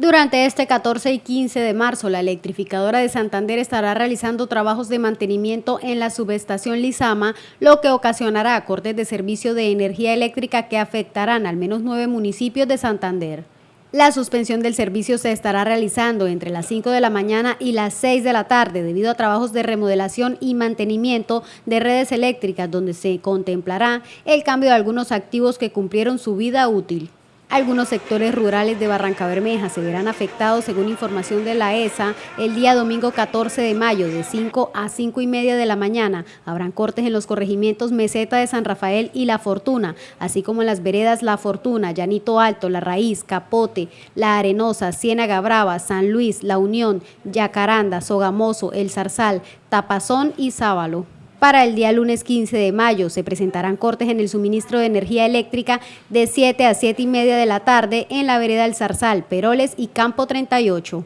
Durante este 14 y 15 de marzo, la electrificadora de Santander estará realizando trabajos de mantenimiento en la subestación Lizama, lo que ocasionará cortes de servicio de energía eléctrica que afectarán al menos nueve municipios de Santander. La suspensión del servicio se estará realizando entre las 5 de la mañana y las 6 de la tarde debido a trabajos de remodelación y mantenimiento de redes eléctricas donde se contemplará el cambio de algunos activos que cumplieron su vida útil. Algunos sectores rurales de Barranca Bermeja se verán afectados, según información de la ESA, el día domingo 14 de mayo de 5 a 5 y media de la mañana. Habrán cortes en los corregimientos Meseta de San Rafael y La Fortuna, así como en las veredas La Fortuna, Llanito Alto, La Raíz, Capote, La Arenosa, Ciénaga Brava, San Luis, La Unión, Yacaranda, Sogamoso, El Zarzal, Tapazón y Sábalo. Para el día lunes 15 de mayo se presentarán cortes en el suministro de energía eléctrica de 7 a 7 y media de la tarde en la vereda del Zarzal, Peroles y Campo 38.